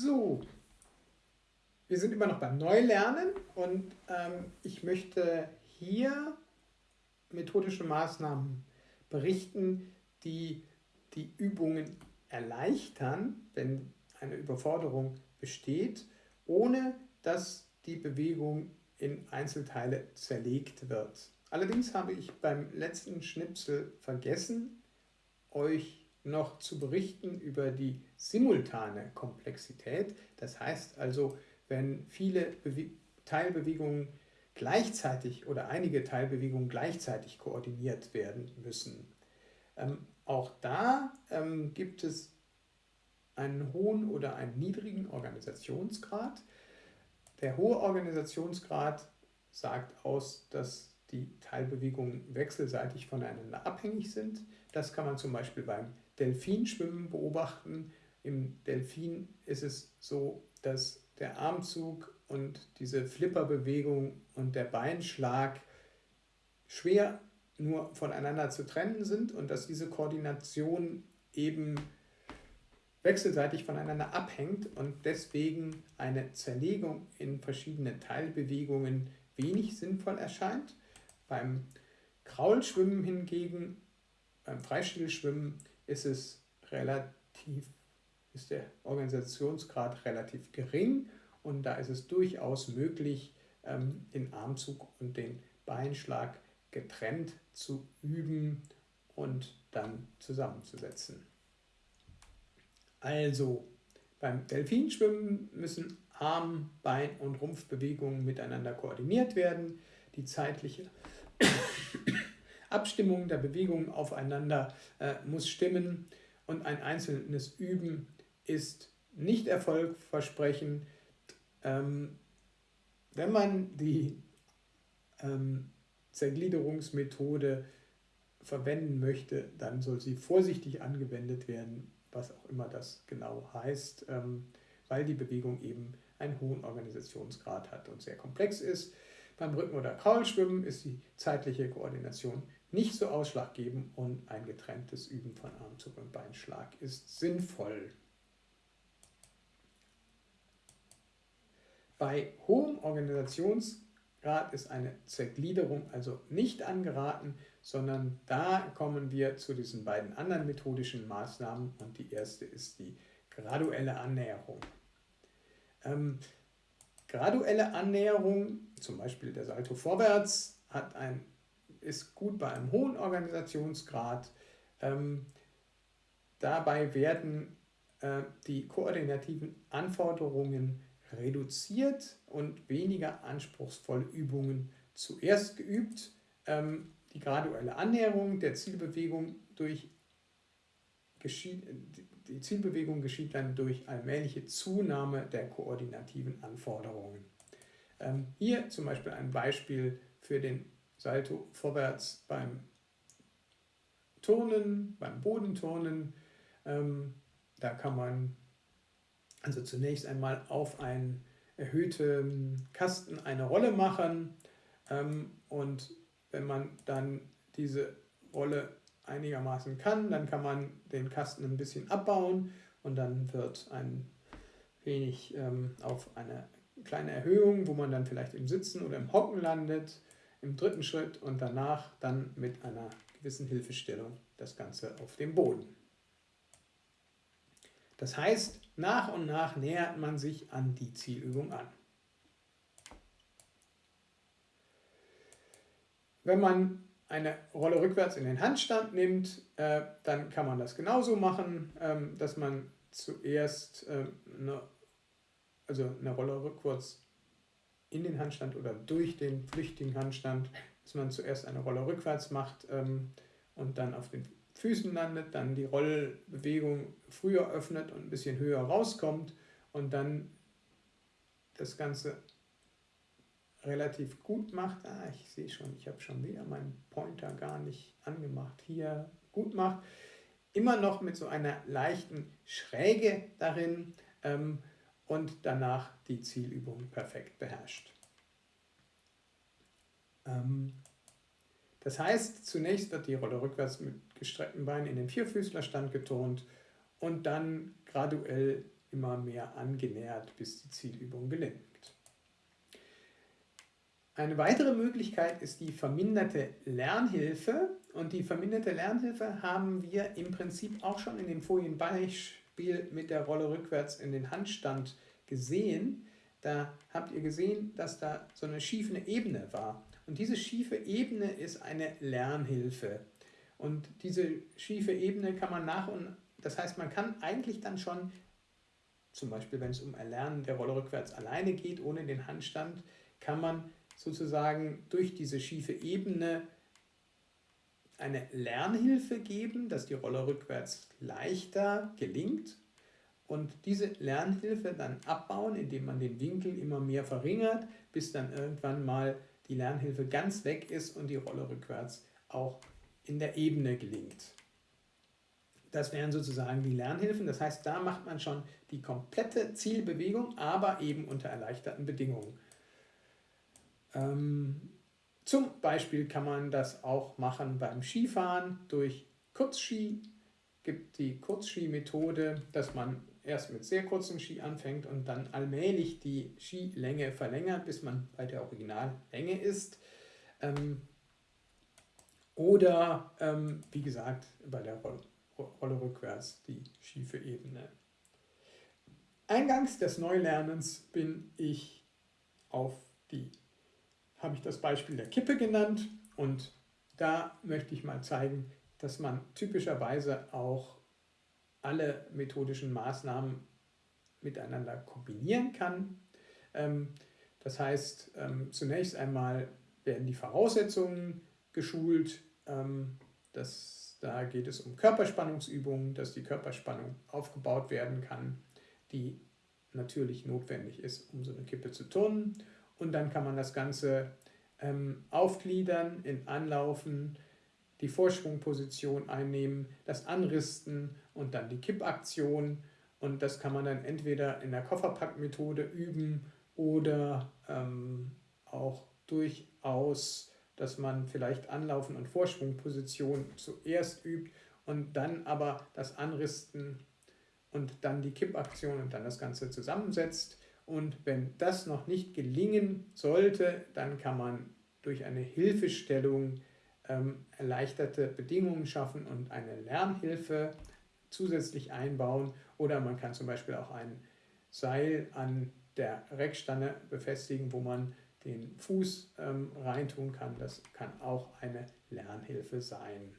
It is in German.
So, wir sind immer noch beim Neulernen und ähm, ich möchte hier methodische Maßnahmen berichten, die die Übungen erleichtern, wenn eine Überforderung besteht, ohne dass die Bewegung in Einzelteile zerlegt wird. Allerdings habe ich beim letzten Schnipsel vergessen, euch noch zu berichten über die simultane Komplexität. Das heißt also, wenn viele Bewe Teilbewegungen gleichzeitig oder einige Teilbewegungen gleichzeitig koordiniert werden müssen. Ähm, auch da ähm, gibt es einen hohen oder einen niedrigen Organisationsgrad. Der hohe Organisationsgrad sagt aus, dass die Teilbewegungen wechselseitig voneinander abhängig sind. Das kann man zum Beispiel beim Delfinschwimmen beobachten. Im Delfin ist es so, dass der Armzug und diese Flipperbewegung und der Beinschlag schwer nur voneinander zu trennen sind und dass diese Koordination eben wechselseitig voneinander abhängt und deswegen eine Zerlegung in verschiedene Teilbewegungen wenig sinnvoll erscheint. Beim Kraulschwimmen hingegen, beim Freistilschwimmen ist es relativ, ist der Organisationsgrad relativ gering und da ist es durchaus möglich, ähm, den Armzug und den Beinschlag getrennt zu üben und dann zusammenzusetzen. Also beim Delfinschwimmen müssen Arm-, Bein- und Rumpfbewegungen miteinander koordiniert werden. Die zeitliche Abstimmung der Bewegungen aufeinander äh, muss stimmen und ein einzelnes Üben ist nicht erfolgversprechend. Ähm, wenn man die ähm, Zergliederungsmethode verwenden möchte, dann soll sie vorsichtig angewendet werden, was auch immer das genau heißt, ähm, weil die Bewegung eben einen hohen Organisationsgrad hat und sehr komplex ist. Beim Rücken- oder Kraulschwimmen ist die zeitliche Koordination nicht so ausschlaggebend und ein getrenntes Üben von Armzug und Beinschlag ist sinnvoll. Bei hohem Organisationsgrad ist eine Zergliederung also nicht angeraten, sondern da kommen wir zu diesen beiden anderen methodischen Maßnahmen und die erste ist die graduelle Annäherung. Ähm, graduelle Annäherung, zum Beispiel der Salto vorwärts, hat ein, ist gut bei einem hohen Organisationsgrad. Ähm, dabei werden äh, die koordinativen Anforderungen reduziert und weniger anspruchsvolle Übungen zuerst geübt. Ähm, die graduelle Annäherung der Zielbewegung durch geschieht, die Zielbewegung geschieht dann durch allmähliche Zunahme der koordinativen Anforderungen. Ähm, hier zum Beispiel ein Beispiel für den Salto vorwärts beim Turnen, beim Bodenturnen. Ähm, da kann man also zunächst einmal auf einen erhöhten Kasten eine Rolle machen ähm, und wenn man dann diese Rolle einigermaßen kann, dann kann man den Kasten ein bisschen abbauen und dann wird ein wenig ähm, auf eine kleine Erhöhung, wo man dann vielleicht im Sitzen oder im Hocken landet, im dritten Schritt und danach dann mit einer gewissen Hilfestellung das Ganze auf dem Boden. Das heißt, nach und nach nähert man sich an die Zielübung an. Wenn man eine Rolle rückwärts in den Handstand nimmt, äh, dann kann man das genauso machen, ähm, dass man zuerst äh, eine, also eine Rolle rückwärts in den Handstand oder durch den flüchtigen Handstand, dass man zuerst eine Rolle rückwärts macht ähm, und dann auf den Füßen landet, dann die Rollbewegung früher öffnet und ein bisschen höher rauskommt und dann das Ganze relativ gut macht. Ah, ich sehe schon, ich habe schon wieder meinen Pointer gar nicht angemacht. Hier gut macht. Immer noch mit so einer leichten Schräge darin ähm, und danach die Zielübung perfekt beherrscht. Ähm, das heißt, zunächst wird die Rolle rückwärts mit gestreckten Beinen in den Vierfüßlerstand getont und dann graduell immer mehr angenähert, bis die Zielübung gelingt. Eine weitere Möglichkeit ist die verminderte Lernhilfe. Und die verminderte Lernhilfe haben wir im Prinzip auch schon in dem Folienbeispiel mit der Rolle rückwärts in den Handstand gesehen. Da habt ihr gesehen, dass da so eine schiefe Ebene war. Und diese schiefe Ebene ist eine Lernhilfe. Und diese schiefe Ebene kann man nach und, das heißt, man kann eigentlich dann schon, zum Beispiel wenn es um Erlernen der Rolle rückwärts alleine geht, ohne den Handstand, kann man sozusagen durch diese schiefe Ebene eine Lernhilfe geben, dass die Rolle rückwärts leichter gelingt und diese Lernhilfe dann abbauen, indem man den Winkel immer mehr verringert, bis dann irgendwann mal die Lernhilfe ganz weg ist und die Rolle rückwärts auch in der Ebene gelingt. Das wären sozusagen die Lernhilfen. Das heißt, da macht man schon die komplette Zielbewegung, aber eben unter erleichterten Bedingungen. Ähm, zum Beispiel kann man das auch machen beim Skifahren durch Kurzski. gibt die Kurzski-Methode, dass man erst mit sehr kurzen Ski anfängt und dann allmählich die Skilänge verlängert, bis man bei der Originallänge ist. Ähm, oder, ähm, wie gesagt, bei der Rolle, Rolle rückwärts die schiefe Ebene. Eingangs des Neulernens bin ich auf die habe ich das Beispiel der Kippe genannt und da möchte ich mal zeigen, dass man typischerweise auch alle methodischen Maßnahmen miteinander kombinieren kann. Ähm, das heißt, ähm, zunächst einmal werden die Voraussetzungen geschult. Ähm, das, da geht es um Körperspannungsübungen, dass die Körperspannung aufgebaut werden kann, die natürlich notwendig ist, um so eine Kippe zu turnen und dann kann man das Ganze ähm, aufgliedern in Anlaufen, die Vorschwungposition einnehmen, das Anristen und dann die Kippaktion und das kann man dann entweder in der Kofferpackmethode üben oder ähm, auch durchaus, dass man vielleicht Anlaufen und Vorschwungposition zuerst übt und dann aber das Anristen und dann die Kippaktion und dann das Ganze zusammensetzt. Und wenn das noch nicht gelingen sollte, dann kann man durch eine Hilfestellung ähm, erleichterte Bedingungen schaffen und eine Lernhilfe zusätzlich einbauen. Oder man kann zum Beispiel auch ein Seil an der Reckstange befestigen, wo man den Fuß ähm, reintun kann. Das kann auch eine Lernhilfe sein.